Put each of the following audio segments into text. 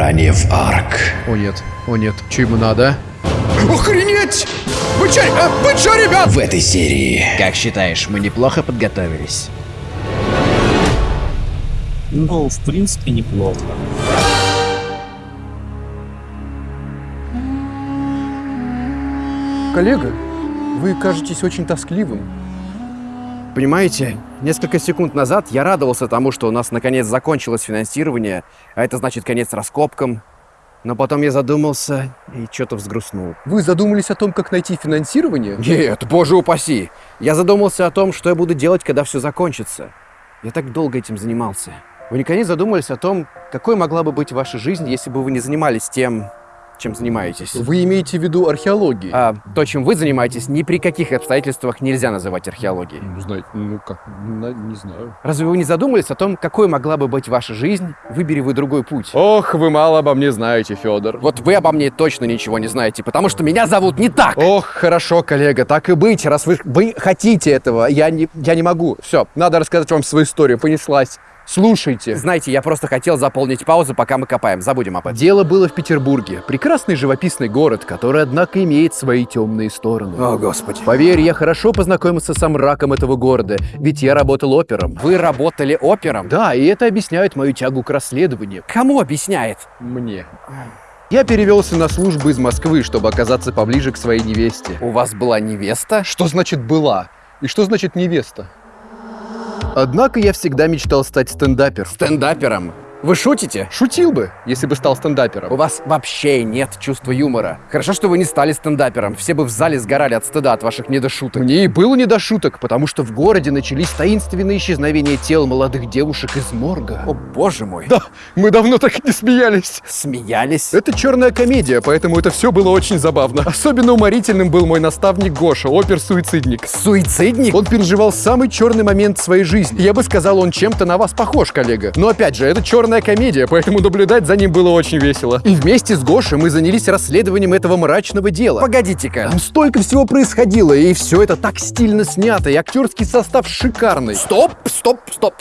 Ранее в Арк. О нет, о нет, что ему надо? Охренеть! Вы чё, э, вы чё, ребят? В этой серии Как считаешь, мы неплохо подготовились? Ну, в принципе, неплохо. Коллега, вы кажетесь очень тоскливым. Понимаете, несколько секунд назад я радовался тому, что у нас наконец закончилось финансирование, а это значит конец раскопкам. Но потом я задумался и что-то взгрустнул. Вы задумались о том, как найти финансирование? Нет, боже упаси! Я задумался о том, что я буду делать, когда все закончится. Я так долго этим занимался. Вы никогда не задумывались о том, какой могла бы быть ваша жизнь, если бы вы не занимались тем, чем занимаетесь? Вы имеете в виду археологию? А то, чем вы занимаетесь, ни при каких обстоятельствах нельзя называть археологией. Ну, знаете, ну как, не знаю. Разве вы не задумывались о том, какой могла бы быть ваша жизнь, выбери вы другой путь? Ох, вы мало обо мне знаете, Федор. Вот вы обо мне точно ничего не знаете, потому что меня зовут не так. Ох, хорошо, коллега, так и быть, раз вы, вы хотите этого, я не, я не могу. Все, надо рассказать вам свою историю, понеслась. Слушайте. Знаете, я просто хотел заполнить паузу, пока мы копаем. Забудем об этом. Дело было в Петербурге. Прекрасный живописный город, который, однако, имеет свои темные стороны. О, Господи. Поверь, я хорошо познакомился с мраком этого города, ведь я работал опером. Вы работали опером? Да, и это объясняет мою тягу к расследованию. Кому объясняет? Мне. Я перевелся на службу из Москвы, чтобы оказаться поближе к своей невесте. У вас была невеста? Что значит «была»? И что значит «невеста»? Однако я всегда мечтал стать стендапером. Стендапером? Вы шутите? Шутил бы, если бы стал стендапером. У вас вообще нет чувства юмора. Хорошо, что вы не стали стендапером. Все бы в зале сгорали от стыда от ваших недошуток. Мне и было не до шуток, потому что в городе начались таинственные исчезновения тел молодых девушек из морга. О, боже мой. Да, мы давно так не смеялись. Смеялись? Это черная комедия, поэтому это все было очень забавно. Особенно уморительным был мой наставник Гоша, опер-суицидник. Суицидник? Он переживал самый черный момент своей жизни. Я бы сказал, он чем-то на вас похож, коллега. Но опять же, это черная комедия, поэтому наблюдать за ним было очень весело. И вместе с Гошей мы занялись расследованием этого мрачного дела. Погодите-ка. Там столько всего происходило, и все это так стильно снято, и актерский состав шикарный. Стоп, стоп, стоп.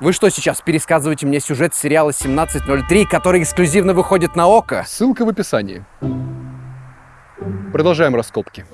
Вы что сейчас пересказываете мне сюжет сериала 1703, который эксклюзивно выходит на ОКО? Ссылка в описании. Продолжаем раскопки.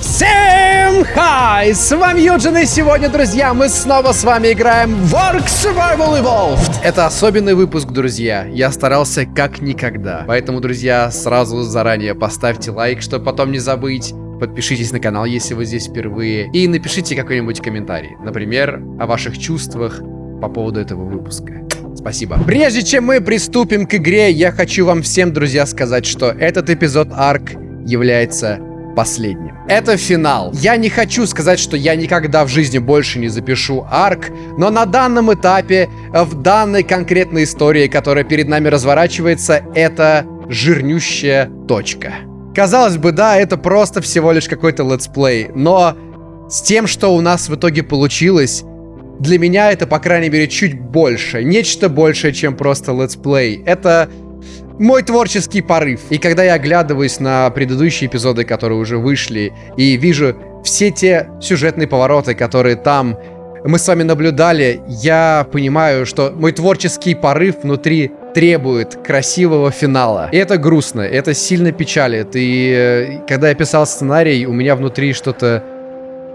Всем хай! С вами Юджин, и сегодня, друзья, мы снова с вами играем в Ark Survival Evolved. Это особенный выпуск, друзья. Я старался как никогда. Поэтому, друзья, сразу заранее поставьте лайк, чтобы потом не забыть. Подпишитесь на канал, если вы здесь впервые. И напишите какой-нибудь комментарий. Например, о ваших чувствах по поводу этого выпуска. Спасибо. Прежде чем мы приступим к игре, я хочу вам всем, друзья, сказать, что этот эпизод Арк является последним. Это финал. Я не хочу сказать, что я никогда в жизни больше не запишу арк, но на данном этапе, в данной конкретной истории, которая перед нами разворачивается, это жирнющая точка. Казалось бы, да, это просто всего лишь какой-то летсплей, но с тем, что у нас в итоге получилось, для меня это, по крайней мере, чуть больше. Нечто большее, чем просто летсплей. Это мой творческий порыв. И когда я оглядываюсь на предыдущие эпизоды, которые уже вышли, и вижу все те сюжетные повороты, которые там мы с вами наблюдали, я понимаю, что мой творческий порыв внутри требует красивого финала. И это грустно, это сильно печалит. И э, когда я писал сценарий, у меня внутри что-то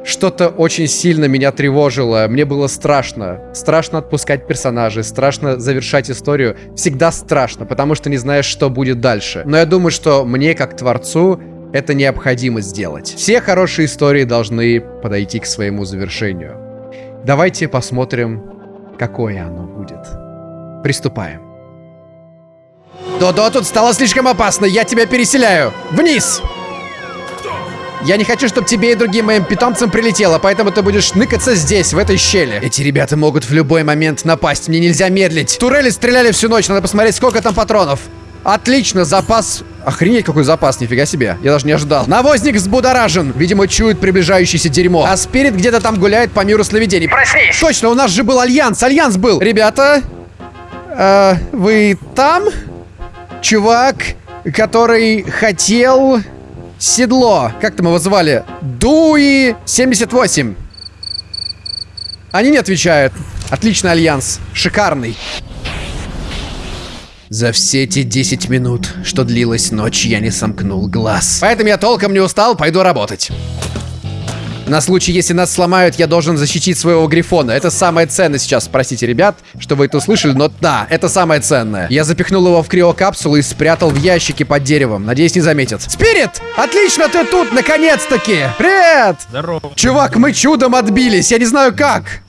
что-то очень сильно меня тревожило. Мне было страшно. Страшно отпускать персонажей, страшно завершать историю. Всегда страшно, потому что не знаешь, что будет дальше. Но я думаю, что мне, как творцу, это необходимо сделать. Все хорошие истории должны подойти к своему завершению. Давайте посмотрим, какое оно будет. Приступаем. Додо, тут стало слишком опасно. Я тебя переселяю. Вниз! Я не хочу, чтобы тебе и другим моим питомцам прилетело, поэтому ты будешь ныкаться здесь, в этой щели. Эти ребята могут в любой момент напасть, мне нельзя медлить. Турели стреляли всю ночь, надо посмотреть, сколько там патронов. Отлично, запас... Охренеть, какой запас, нифига себе. Я даже не ожидал. Навозник взбудоражен. Видимо, чует приближающееся дерьмо. А Спирит где-то там гуляет по миру сновидений. Проснись! Точно, у нас же был Альянс, Альянс был. Ребята, э, вы там? Чувак, который хотел... Седло. Как там его звали? Дуи 78. Они не отвечают. Отличный альянс. Шикарный. За все эти 10 минут, что длилась ночь, я не сомкнул глаз. Поэтому я толком не устал, пойду работать. На случай, если нас сломают, я должен защитить своего грифона. Это самое ценное сейчас. Простите, ребят, что вы это услышали, но да, это самое ценное. Я запихнул его в криокапсулу и спрятал в ящике под деревом. Надеюсь, не заметят. Спирит! Отлично, ты тут, наконец-таки! Привет! Здорово. Чувак, мы чудом отбились. Я не знаю как.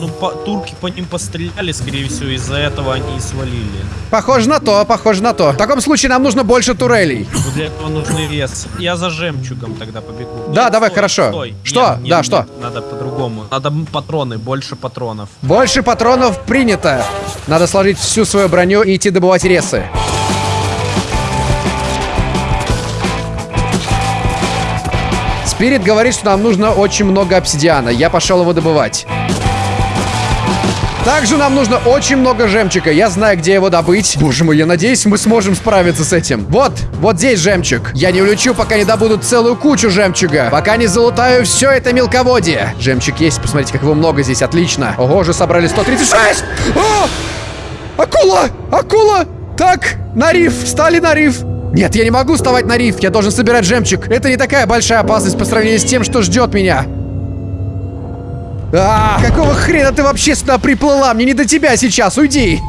Ну, по- турки по ним постреляли, скорее всего, из-за этого они и свалили. Похоже на то, похоже на то. В таком случае нам нужно больше турелей. Но для этого нужный вес. Я за жемчугом тогда побегу. Да, давай, хорошо. Что? Да, что? Надо по-другому. Надо патроны, больше патронов. Больше патронов принято. Надо сложить всю свою броню и идти добывать ресы. Спирит говорит, что нам нужно очень много обсидиана. Я пошел его добывать. Также нам нужно очень много жемчуга. Я знаю, где его добыть. Боже мой, я надеюсь, мы сможем справиться с этим. Вот, вот здесь жемчуг. Я не улечу, пока не добуду целую кучу жемчуга. Пока не залутаю все это мелководье. Жемчуг есть, посмотрите, как его много здесь. Отлично. Ого, уже собрали 136. О! Акула! Акула! Так, на риф, встали на риф. Нет, я не могу вставать на риф, я должен собирать жемчуг. Это не такая большая опасность по сравнению с тем, что ждет меня. А, какого хрена ты вообще сюда приплыла? Мне не до тебя сейчас, уйди.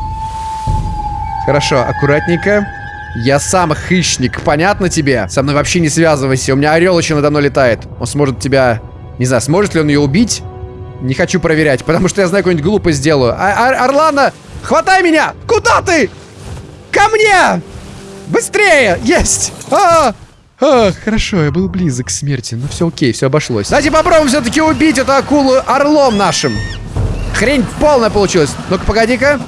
Хорошо, аккуратненько. Я сам хищник, понятно тебе? Со мной вообще не связывайся, у меня орел еще надо мной летает. Он сможет тебя... Не знаю, сможет ли он ее убить? Не хочу проверять, потому что я знаю, какую-нибудь глупость сделаю. А, Ор- Орлана, хватай меня! Куда ты? Ко мне! Быстрее! Есть! А! А, хорошо, я был близок к смерти, но все окей, все обошлось. Давайте попробуем все-таки убить эту акулу орлом нашим. Хрень полная получилась. Ну-ка, погоди-ка.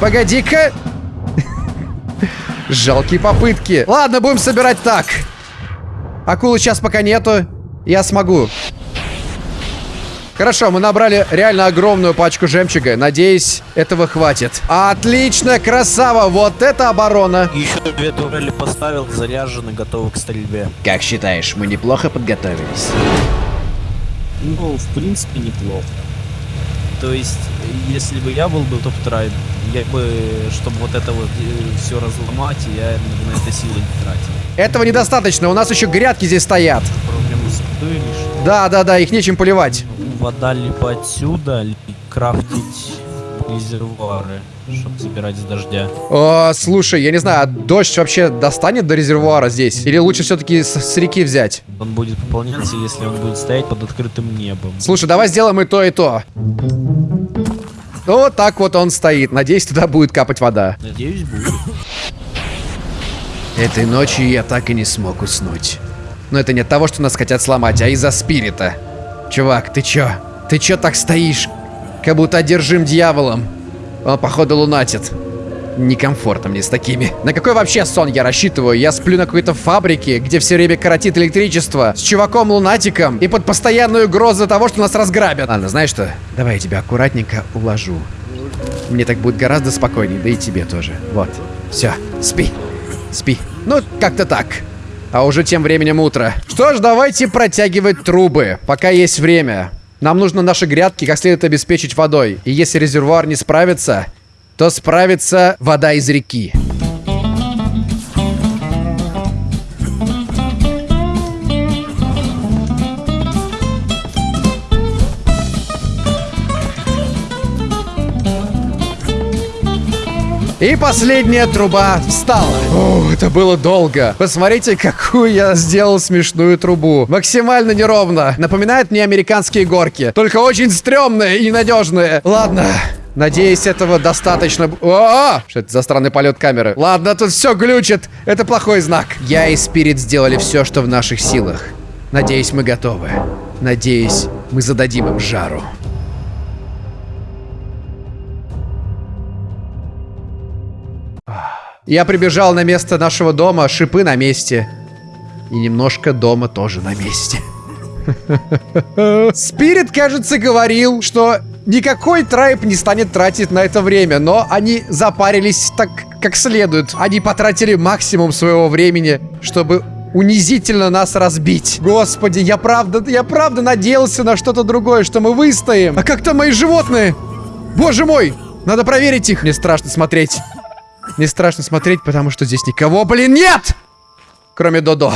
Погоди-ка. Жалкие попытки. Ладно, будем собирать так. Акулы сейчас пока нету. Я смогу. Хорошо, мы набрали реально огромную пачку жемчуга. Надеюсь, этого хватит. Отлично, красава. Вот это оборона. Еще две турели поставил, заряжены, готовы к стрельбе. Как считаешь, мы неплохо подготовились? Ну, в принципе, неплохо. То есть, если бы я был бы топ-трайб, я бы, чтобы вот это вот все разломать, я бы на это силы не тратил. Этого недостаточно. У нас еще грядки здесь стоят. Да, да, да, их нечем поливать. Вода либо отсюда, либо крафтить резервуары, чтобы забирать с дождя. О, слушай, я не знаю, а дождь вообще достанет до резервуара здесь? Или лучше все-таки с, с реки взять? Он будет пополняться, если он будет стоять под открытым небом. Слушай, давай сделаем и то, и то. Вот так вот он стоит. Надеюсь, туда будет капать вода. Надеюсь, будет. Этой ночью я так и не смог уснуть. Но это не от того, что нас хотят сломать, а из-за спирита. Чувак, ты чё? Ты чё так стоишь? Как будто одержим дьяволом. Он, походу, лунатит. Некомфортно мне с такими. На какой вообще сон я рассчитываю? Я сплю на какой-то фабрике, где все время коротит электричество, с чуваком-лунатиком и под постоянную угрозу того, что нас разграбят. Ладно, знаешь что? Давай я тебя аккуратненько уложу. Мне так будет гораздо спокойнее, да и тебе тоже. Вот. Все, спи. Спи. Ну, как-то так. А уже тем временем утро. Что ж, давайте протягивать трубы, пока есть время. Нам нужно наши грядки как следует обеспечить водой. И если резервуар не справится, то справится вода из реки. И последняя труба встала. О, это было долго. Посмотрите, какую я сделал смешную трубу. Максимально неровно. Напоминает мне американские горки. Только очень стрёмные и ненадежные. Ладно. Надеюсь, этого достаточно... О! Что это за странный полет камеры? Ладно, тут все глючит. Это плохой знак. Я и Спирит сделали все, что в наших силах. Надеюсь, мы готовы. Надеюсь, мы зададим им жару. Я прибежал на место нашего дома, шипы на месте. И немножко дома тоже на месте. Спирит, кажется, говорил, что никакой трайб не станет тратить на это время, но они запарились так, как следует. Они потратили максимум своего времени, чтобы унизительно нас разбить. Господи, я правда, я правда надеялся на что-то другое, что мы выстоим. А как там мои животные? Боже мой, надо проверить их. Мне страшно смотреть. Не страшно смотреть, потому что здесь никого, блин, нет! Кроме Додо.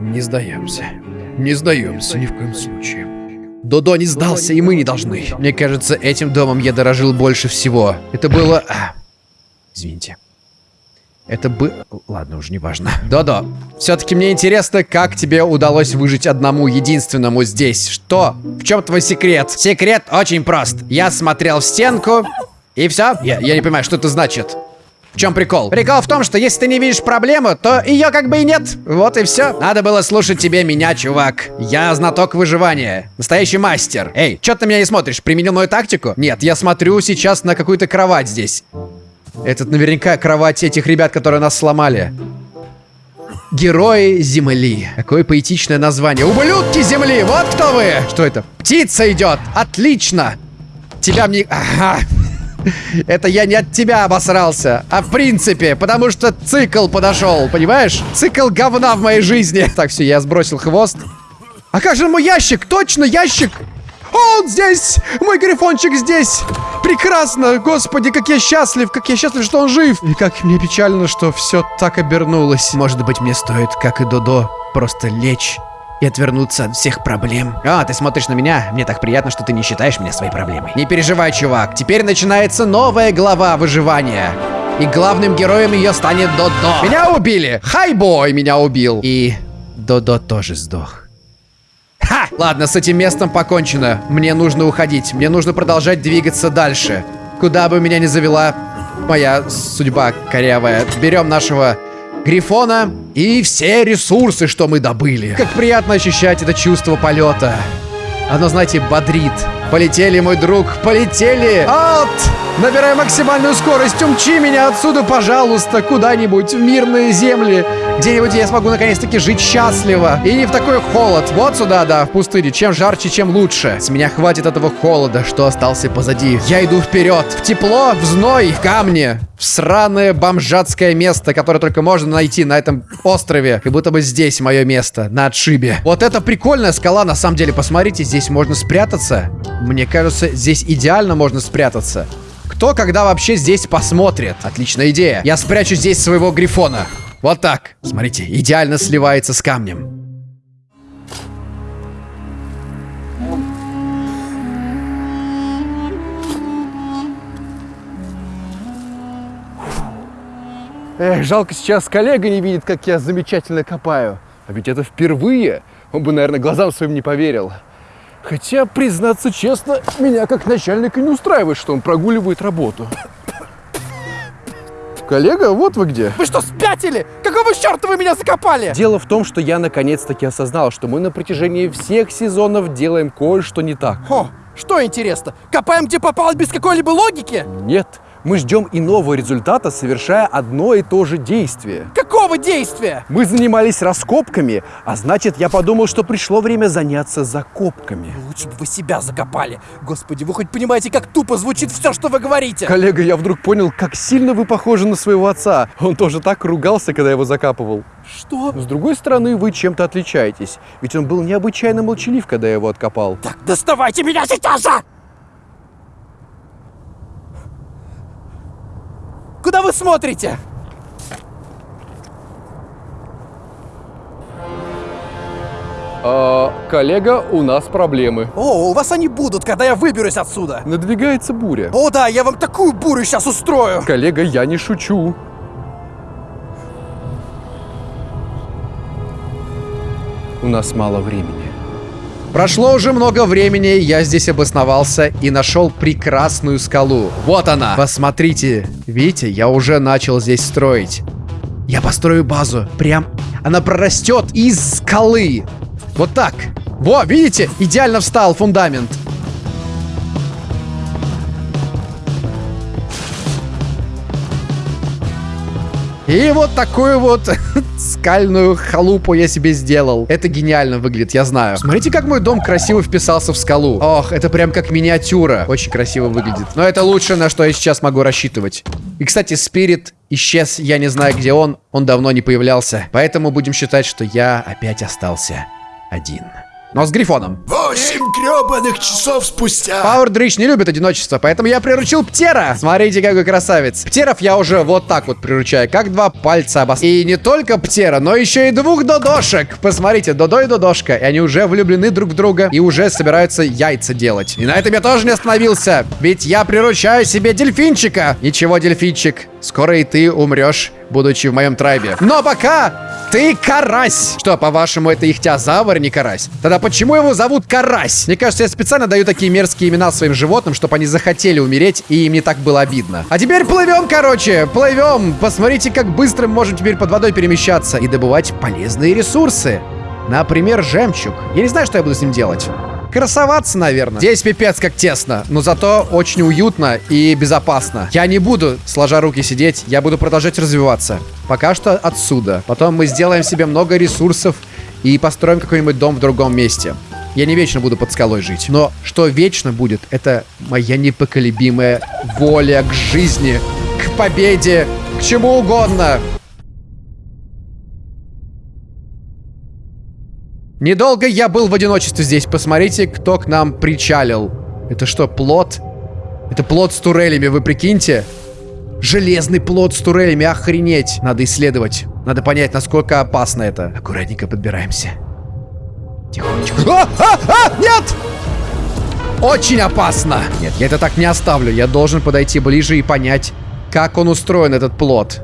Не сдаемся. Не сдаемся ни в коем случае. Додо не сдался, и мы не должны. Мне кажется, этим домом я дорожил больше всего. Это было... а, Извините. Это бы... Ладно, уже не важно. Додо, все-таки мне интересно, как тебе удалось выжить одному единственному здесь. Что? В чем твой секрет? Секрет очень прост. Я смотрел в стенку, и все. Я, я не понимаю, что это значит. В чем прикол? Прикол в том, что если ты не видишь проблему, то ее как бы и нет. Вот и все. Надо было слушать тебе меня, чувак. Я знаток выживания. Настоящий мастер. Эй, что ты на меня не смотришь? Применил мою тактику? Нет, я смотрю сейчас на какую-то кровать здесь. Это наверняка кровать этих ребят, которые нас сломали. Герои Земли. Какое поэтичное название. Ублюдки Земли, вот кто вы! Что это? Птица идет! Отлично! Тебя мне... Ага. Это я не от тебя обосрался, а в принципе, потому что цикл подошел, понимаешь? Цикл говна в моей жизни. Так, все, я сбросил хвост. А как же мой ящик? Точно, ящик! Он здесь! Мой грифончик здесь! Прекрасно! Господи, как я счастлив! Как я счастлив, что он жив! И как мне печально, что все так обернулось. Может быть, мне стоит, как и Додо, просто лечь и отвернуться от всех проблем. А, ты смотришь на меня? Мне так приятно, что ты не считаешь меня своей проблемой. Не переживай, чувак. Теперь начинается новая глава выживания. И главным героем ее станет Додо. Меня убили! Хайбой меня убил. И Додо тоже сдох. Ха! Ладно, с этим местом покончено. Мне нужно уходить. Мне нужно продолжать двигаться дальше. Куда бы меня ни завела моя судьба корявая. Берем нашего Грифона и все ресурсы, что мы добыли. Как приятно ощущать это чувство полета. Оно, знаете, бодрит. Полетели, мой друг, полетели! От! Набирай максимальную скорость, умчи меня отсюда, пожалуйста, куда-нибудь в мирные земли. Где-нибудь я смогу наконец-таки жить счастливо. И не в такой холод. Вот сюда, да, в пустыне. Чем жарче, чем лучше. С меня хватит этого холода, что остался позади. Я иду вперед. В тепло, в зной, в камне. В сраное бомжатское место, которое только можно найти на этом острове. Как будто бы здесь мое место, на отшибе. Вот это прикольная скала, на самом деле. Посмотрите, здесь можно спрятаться. Мне кажется, здесь идеально можно спрятаться. Кто когда вообще здесь посмотрит? Отличная идея. Я спрячу здесь своего грифона. Вот так. Смотрите, идеально сливается с камнем. Эх, жалко сейчас коллега не видит, как я замечательно копаю. А ведь это впервые. Он бы, наверное, глазам своим не поверил. Хотя, признаться честно, меня как начальника не устраивает, что он прогуливает работу. Коллега, вот вы где. Вы что, спятили? Какого черта вы меня закопали? Дело в том, что я наконец-таки осознал, что мы на протяжении всех сезонов делаем кое-что не так. О, что интересно? Копаем где попало без какой-либо логики? Нет, мы ждем иного результата, совершая одно и то же действие. Какого действия? Мы занимались раскопками, а значит, я подумал, что пришло время заняться закопками. Лучше бы вы себя закопали. Господи, вы хоть понимаете, как тупо звучит все, что вы говорите? Коллега, я вдруг понял, как сильно вы похожи на своего отца. Он тоже так ругался, когда его закапывал. Что? С другой стороны, вы чем-то отличаетесь. Ведь он был необычайно молчалив, когда я его откопал. Так доставайте меня сейчас же! Куда вы смотрите? А, коллега, у нас проблемы. О, у вас они будут, когда я выберусь отсюда. Надвигается буря. О да, я вам такую бурю сейчас устрою. Коллега, я не шучу. У нас мало времени. Прошло уже много времени, я здесь обосновался и нашел прекрасную скалу. Вот она. Посмотрите, видите, я уже начал здесь строить. Я построю базу. Прям она прорастет из скалы. Вот так. Во, видите, идеально встал фундамент. И вот такую вот скальную халупу я себе сделал. Это гениально выглядит, я знаю. Смотрите, как мой дом красиво вписался в скалу. Ох, это прям как миниатюра. Очень красиво выглядит. Но это лучшее, на что я сейчас могу рассчитывать. И, кстати, Спирит исчез, я не знаю, где он. Он давно не появлялся. Поэтому будем считать, что я опять остался один. Но с Грифоном. Восемь гребаных часов спустя. Пауэр Дрич не любит одиночество, поэтому я приручил Птера. Смотрите, какой красавец. Птеров я уже вот так вот приручаю, как два пальца обос... И не только Птера, но еще и двух Додошек. Посмотрите, Додо и Додошка. И они уже влюблены друг в друга и уже собираются яйца делать. И на этом я тоже не остановился, ведь я приручаю себе дельфинчика. Ничего, дельфинчик, скоро и ты умрешь, будучи в моем трайбе. Но пока ты карась. Что, по-вашему, это ихтиозавр, а не карась? Тогда почему его зовут карась? Мне кажется, я специально даю такие мерзкие имена своим животным, чтобы они захотели умереть, и им не так было обидно. А теперь плывем, короче, плывем. Посмотрите, как быстро мы можем теперь под водой перемещаться и добывать полезные ресурсы. Например, жемчуг. Я не знаю, что я буду с ним делать. Красоваться, наверное. Здесь пипец как тесно, но зато очень уютно и безопасно. Я не буду, сложа руки, сидеть, я буду продолжать развиваться. Пока что отсюда. Потом мы сделаем себе много ресурсов и построим какой-нибудь дом в другом месте. Я не вечно буду под скалой жить. Но что вечно будет, это моя непоколебимая воля к жизни, к победе, к чему угодно. Недолго я был в одиночестве здесь. Посмотрите, кто к нам причалил. Это что, плод? Это плод с турелями, вы прикиньте? Железный плод с турелями, охренеть. Надо исследовать. Надо понять, насколько опасно это. Аккуратненько подбираемся. Тихонечко. А, а, а, нет! Очень опасно. Нет, я это так не оставлю. Я должен подойти ближе и понять, как он устроен, этот плод.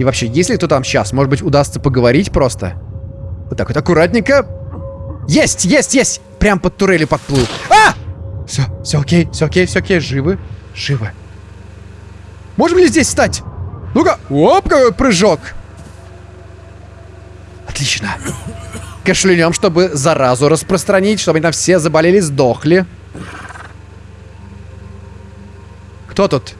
И вообще, есть ли кто там сейчас? Может быть, удастся поговорить просто? Вот так вот, аккуратненько. Есть, есть, есть! Прям под турели подплыл. А! Все, все окей, все окей, все окей. Живы, живы. Можем ли здесь встать? Ну-ка, оп, какой прыжок. Отлично. Кашлянем, чтобы заразу распространить, чтобы там все заболели, сдохли. Кто тут?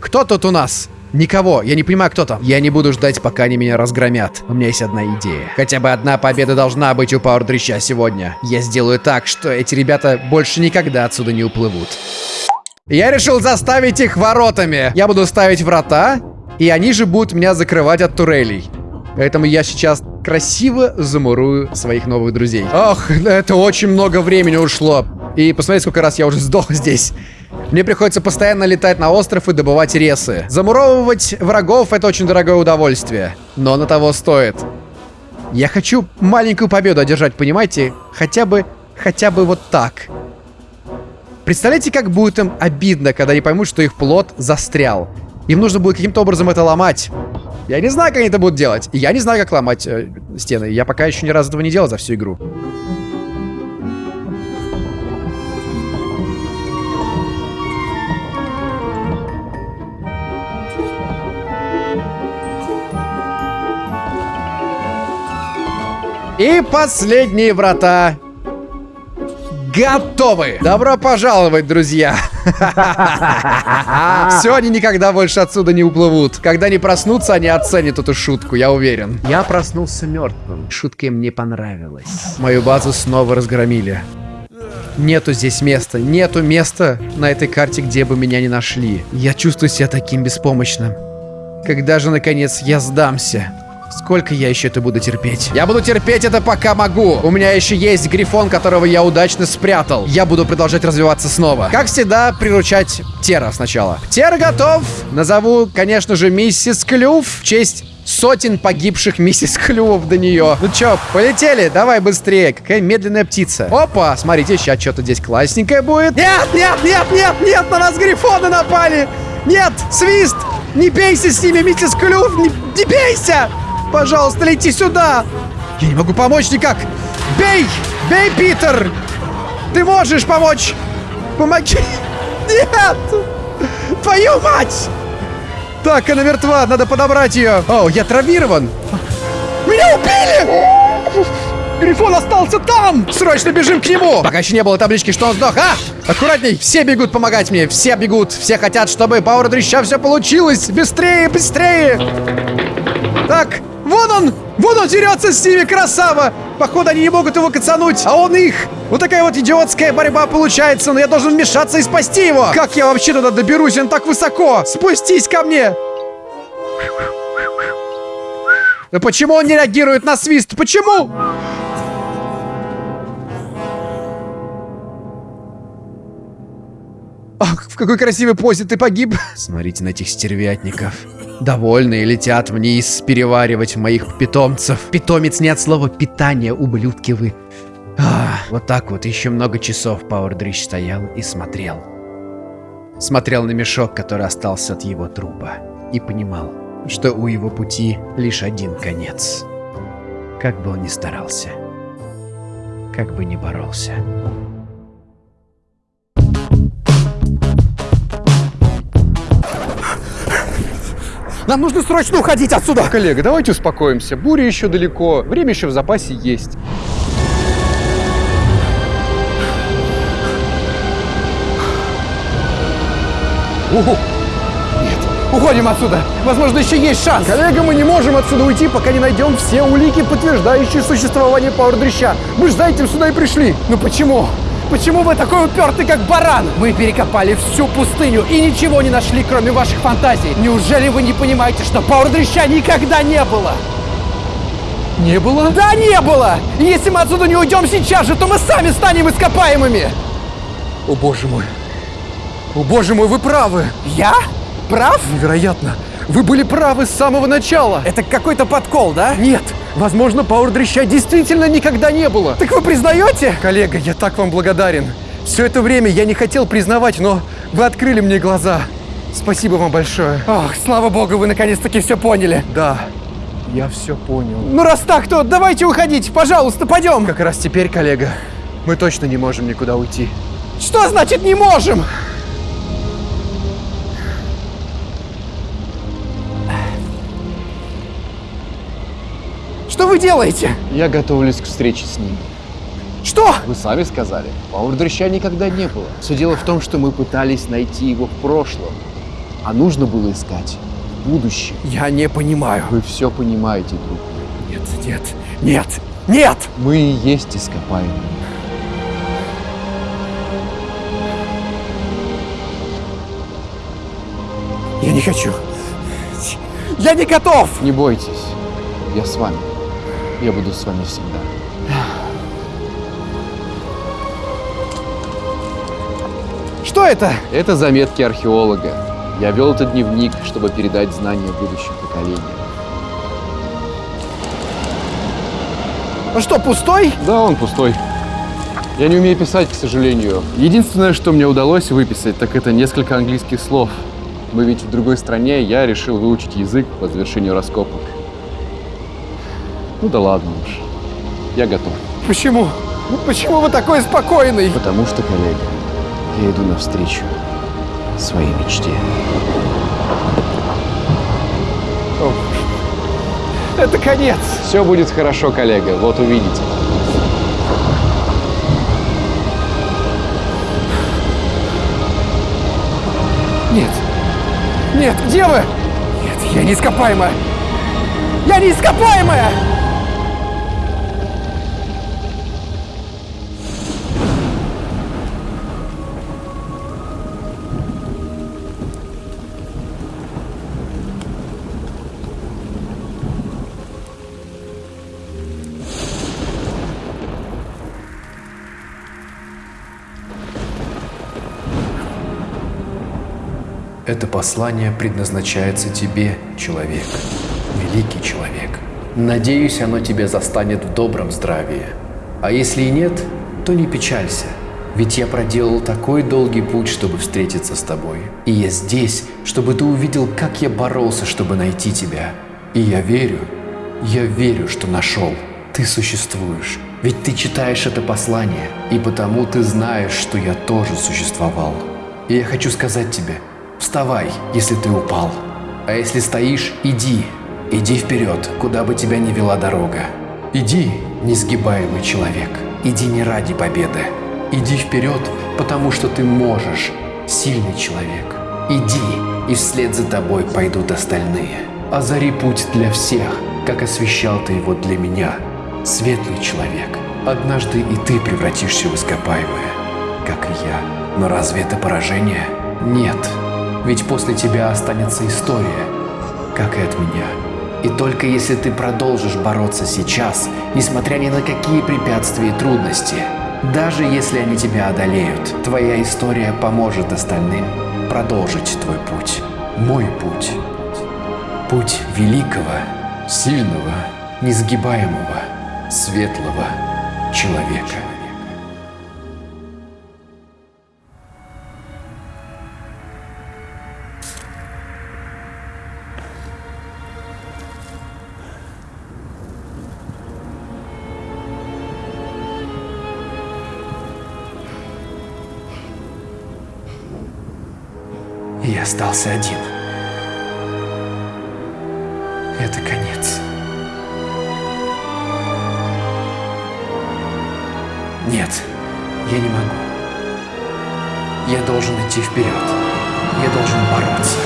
Кто тут у нас? Никого, я не понимаю, кто там. Я не буду ждать, пока они меня разгромят. У меня есть одна идея. Хотя бы одна победа должна быть у Пауэр Дрища сегодня. Я сделаю так, что эти ребята больше никогда отсюда не уплывут. Я решил заставить их воротами. Я буду ставить врата, и они же будут меня закрывать от турелей. Поэтому я сейчас красиво замурую своих новых друзей. Ох, это очень много времени ушло. И посмотрите, сколько раз я уже сдох здесь. Мне приходится постоянно летать на остров и добывать ресы. Замуровывать врагов — это очень дорогое удовольствие. Но на того стоит. Я хочу маленькую победу одержать, понимаете? Хотя бы, хотя бы вот так. Представляете, как будет им обидно, когда они поймут, что их плод застрял. Им нужно будет каким-то образом это ломать. Я не знаю, как они это будут делать. Я не знаю, как ломать э, стены. Я пока еще ни разу этого не делал за всю игру. И последние врата готовы. Добро пожаловать, друзья. Все, они никогда больше отсюда не уплывут. Когда они проснутся, они оценят эту шутку, я уверен. Я проснулся мертвым. Шутка им не понравилась. Мою базу снова разгромили. Нету здесь места. Нету места на этой карте, где бы меня не нашли. Я чувствую себя таким беспомощным. Когда же, наконец, я сдамся? Сколько я еще это буду терпеть? Я буду терпеть это пока могу. У меня еще есть грифон, которого я удачно спрятал. Я буду продолжать развиваться снова. Как всегда, приручать Тера сначала. Тер готов. Назову, конечно же, миссис Клюв в честь сотен погибших миссис Клювов до нее. Ну чё, полетели? Давай быстрее. Какая медленная птица. Опа, смотрите, сейчас что-то здесь классненькое будет. Нет, нет, нет, нет, нет, на нас грифоны напали. Нет, свист. Не бейся с ними, миссис Клюв, не, не бейся. Пожалуйста, лети сюда! Я не могу помочь никак! Бей! Бей, Питер! Ты можешь помочь! Помоги! Нет! Твою мать! Так, она мертва, надо подобрать ее. О, я травмирован. Меня убили! Грифон остался там! Срочно бежим к нему! Пока еще не было таблички, что он сдох. А! Аккуратней! Все бегут помогать мне! Все бегут! Все хотят, чтобы Пауэр Дрища все получилось! Быстрее, быстрее! Так, Вон он! Вон он дерется с ними, красава! Походу, они не могут его кацануть, а он их! Вот такая вот идиотская борьба получается, но я должен вмешаться и спасти его! Как я вообще туда доберусь? Он так высоко! Спустись ко мне! Да почему он не реагирует на свист? Почему? Ах, в какой красивой позе ты погиб. Смотрите на этих стервятников. Довольные летят вниз переваривать моих питомцев. Питомец не от слова питание, ублюдки вы. Ах, вот так вот еще много часов Пауэр Дрищ стоял и смотрел. Смотрел на мешок, который остался от его трупа. И понимал, что у его пути лишь один конец. Как бы он ни старался. Как бы ни боролся. Нам нужно срочно уходить отсюда! Коллега, давайте успокоимся. Буря еще далеко, время еще в запасе есть. Уху. Нет, уходим отсюда. Возможно, еще есть шанс. Коллега, мы не можем отсюда уйти, пока не найдем все улики, подтверждающие существование пауэр-дрища. Мы же за этим сюда и пришли. Ну почему? Почему вы такой упертый, как баран? Мы перекопали всю пустыню и ничего не нашли, кроме ваших фантазий. Неужели вы не понимаете, что пауэр-дрища никогда не было? Не было? Да, не было! И если мы отсюда не уйдем сейчас же, то мы сами станем ископаемыми! О боже мой! О боже мой, вы правы! Я? Прав? Невероятно! Вы были правы с самого начала! Это какой-то подкол, да? Нет! Возможно, Пауэр Дрища действительно никогда не было. Так вы признаете? Коллега, я так вам благодарен. Все это время я не хотел признавать, но вы открыли мне глаза. Спасибо вам большое. Ох, слава богу, вы наконец-таки все поняли. Да, я все понял. Ну раз так, то давайте уходить, пожалуйста, пойдем. Как раз теперь, коллега, мы точно не можем никуда уйти. Что значит не можем? Делаете? Я готовлюсь к встрече с ним. Что? Вы сами сказали, Пауэрдрыща никогда не было. Все дело в том, что мы пытались найти его в прошлом, а нужно было искать в будущем. Я не понимаю. Вы все понимаете, друг. Нет, нет, нет, нет! Мы и есть ископаемые. Я не хочу. Я не готов! Не бойтесь, я с вами. Я буду с вами всегда. Что это? Это заметки археолога. Я вел этот дневник, чтобы передать знания будущим поколениям. Он что, пустой? Да, он пустой. Я не умею писать, к сожалению. Единственное, что мне удалось выписать, так это несколько английских слов. Мы ведь в другой стране, я решил выучить язык по завершению раскопок. Ну да ладно уж. Я готов. Почему? Ну, Почему вы такой спокойный? Потому что, коллега, я иду навстречу своей мечте. Это конец. Все будет хорошо, коллега, вот увидите. Нет. Нет, где вы? Нет, я не ископаемая. Я не ископаемая! Это послание предназначается тебе, человек, великий человек. Надеюсь, оно тебя застанет в добром здравии. А если и нет, то не печалься, ведь я проделал такой долгий путь, чтобы встретиться с тобой. И я здесь, чтобы ты увидел, как я боролся, чтобы найти тебя. И я верю, я верю, что нашел. Ты существуешь. Ведь ты читаешь это послание, и потому ты знаешь, что я тоже существовал. И я хочу сказать тебе, вставай, если ты упал. А если стоишь, иди. Иди вперед, куда бы тебя ни вела дорога. Иди, несгибаемый человек. Иди не ради победы. Иди вперед, потому что ты можешь, сильный человек. Иди, и вслед за тобой пойдут остальные. Озари путь для всех, как освещал ты его для меня, светлый человек. Однажды и ты превратишься в ископаемое, как и я. Но разве это поражение? Нет. Ведь после тебя останется история, как и от меня. И только если ты продолжишь бороться сейчас, несмотря ни на какие препятствия и трудности, даже если они тебя одолеют, твоя история поможет остальным продолжить твой путь. Мой путь. Путь великого, сильного, несгибаемого, светлого человека. Остался один. Это конец. Нет, я не могу. Я должен идти вперед. Я должен бороться.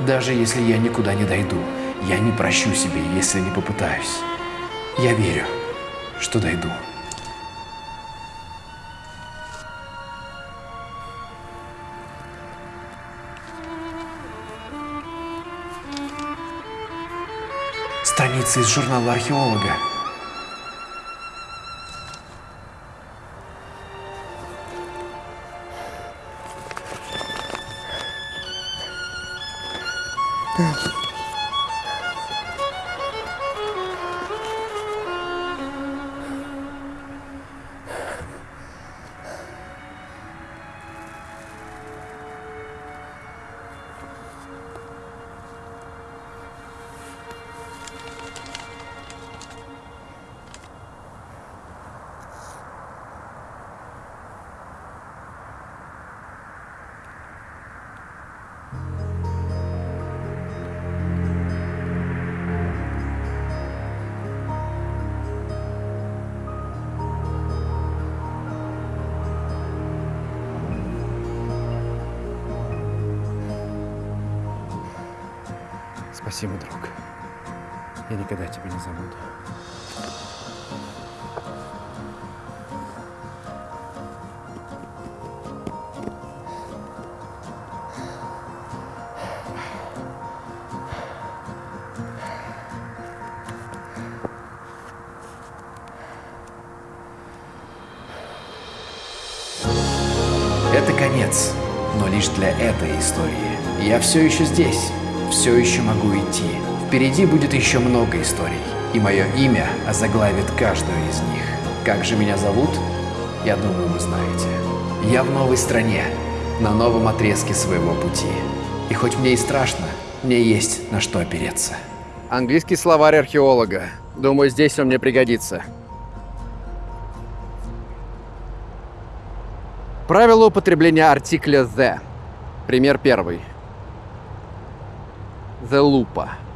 Даже если я никуда не дойду, я не прощу себе, если не попытаюсь. Я верю, что дойду. Страница из журнала археолога. Спасибо, друг. Я никогда тебя не забуду. Это конец, но лишь для этой истории. Я все еще здесь, все еще могу идти. Впереди будет еще много историй, и мое имя озаглавит каждую из них. Как же меня зовут? Я думаю, вы знаете. Я в новой стране, на новом отрезке своего пути. И хоть мне и страшно, мне есть на что опереться. Английский словарь археолога. Думаю, здесь он мне пригодится. Правило употребления артикля «the». Пример первый. The lupa.